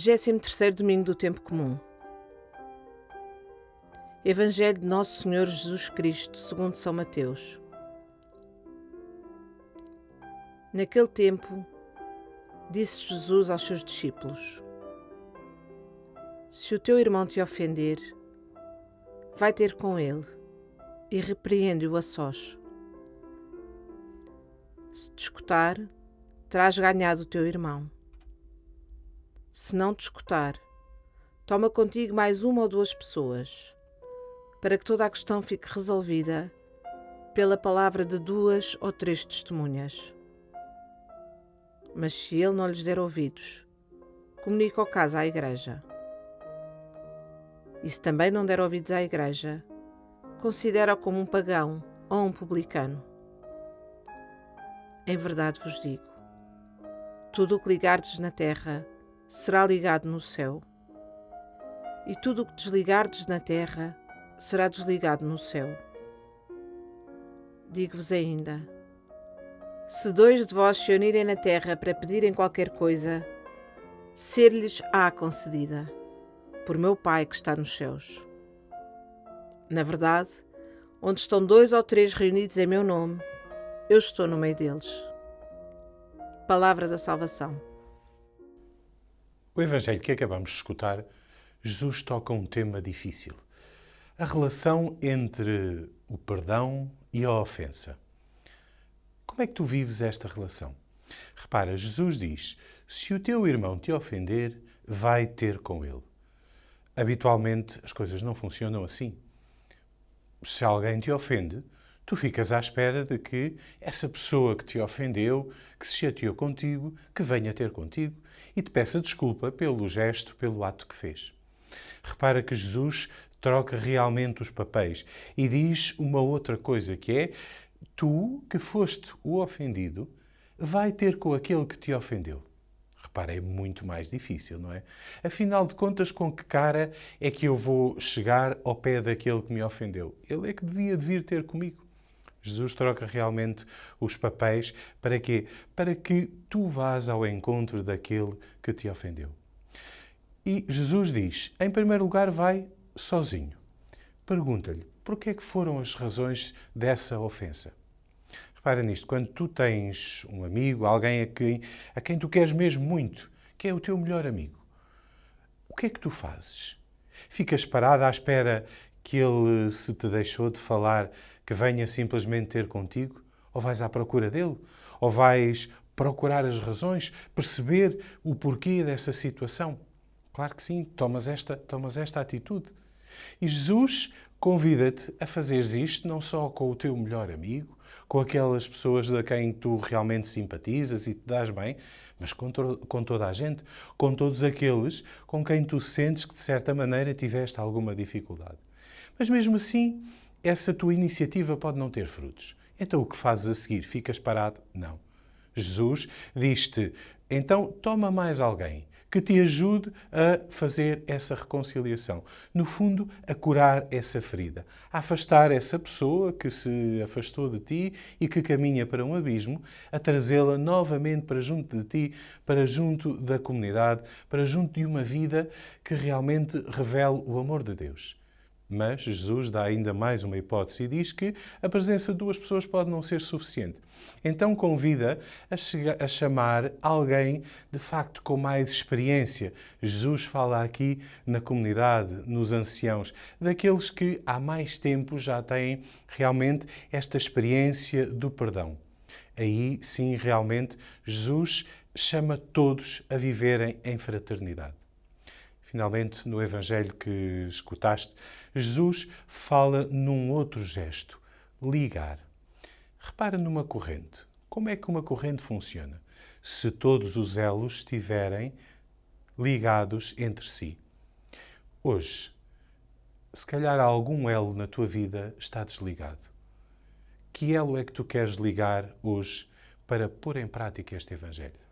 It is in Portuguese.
23 Domingo do Tempo Comum Evangelho de Nosso Senhor Jesus Cristo, segundo São Mateus Naquele tempo, disse Jesus aos seus discípulos: Se o teu irmão te ofender, vai ter com ele e repreende-o a sós. Se te escutar, terás ganhado o teu irmão. Se não te escutar, toma contigo mais uma ou duas pessoas, para que toda a questão fique resolvida pela palavra de duas ou três testemunhas. Mas se ele não lhes der ouvidos, comunica o caso à Igreja. E se também não der ouvidos à Igreja, considera-o como um pagão ou um publicano. Em verdade vos digo: tudo o que ligardes na terra será ligado no céu, e tudo o que desligardes na terra será desligado no céu. Digo-vos ainda: se dois de vós se unirem na terra para pedirem qualquer coisa, ser-lhes-á concedida, por meu Pai que está nos céus. Na verdade, onde estão dois ou três reunidos em meu nome, eu estou no meio deles. Palavra da salvação. O Evangelho que acabamos de escutar, Jesus toca um tema difícil: a relação entre o perdão e a ofensa. Como é que tu vives esta relação? Repara, Jesus diz: se o teu irmão te ofender, vai ter com ele. Habitualmente as coisas não funcionam assim. Se alguém te ofende, tu ficas à espera de que essa pessoa que te ofendeu, que se chateou contigo, que venha ter contigo e te peça desculpa pelo gesto, pelo ato que fez. Repara que Jesus troca realmente os papéis e diz uma outra coisa que é tu, que foste o ofendido, vai ter com aquele que te ofendeu. Repara, é muito mais difícil, não é? Afinal de contas, com que cara é que eu vou chegar ao pé daquele que me ofendeu? Ele é que devia vir ter comigo. Jesus troca realmente os papéis para quê? Para que tu vás ao encontro daquele que te ofendeu. E Jesus diz, em primeiro lugar, vai sozinho. Pergunta-lhe, por que é que foram as razões dessa ofensa? Repara nisto, quando tu tens um amigo, alguém a quem, a quem tu queres mesmo muito, que é o teu melhor amigo, o que é que tu fazes? Ficas parado à espera que ele, se te deixou de falar, que venha simplesmente ter contigo? Ou vais à procura dele? Ou vais procurar as razões, perceber o porquê dessa situação? Claro que sim, tomas esta, tomas esta atitude. E Jesus convida-te a fazeres isto não só com o teu melhor amigo, com aquelas pessoas a quem tu realmente simpatizas e te dás bem, mas com, to com toda a gente, com todos aqueles com quem tu sentes que de certa maneira tiveste alguma dificuldade. Mas mesmo assim, essa tua iniciativa pode não ter frutos. Então o que fazes a seguir? Ficas parado? Não. Jesus diz-te: então toma mais alguém que te ajude a fazer essa reconciliação. No fundo, a curar essa ferida, a afastar essa pessoa que se afastou de ti e que caminha para um abismo, a trazê-la novamente para junto de ti, para junto da comunidade, para junto de uma vida que realmente revele o amor de Deus. Mas Jesus dá ainda mais uma hipótese e diz que a presença de duas pessoas pode não ser suficiente. Então convida a, a, chamar alguém de facto com mais experiência. Jesus fala aqui na comunidade, nos anciãos, daqueles que há mais tempo já têm realmente esta experiência do perdão. Aí sim, realmente, Jesus chama todos a viverem em fraternidade. Finalmente, no Evangelho que escutaste, Jesus fala num outro gesto, ligar. Repara numa corrente. Como é que uma corrente funciona? Se todos os elos estiverem ligados entre si. Hoje, se calhar algum elo na tua vida está desligado. Que elo é que tu queres ligar hoje para pôr em prática este Evangelho?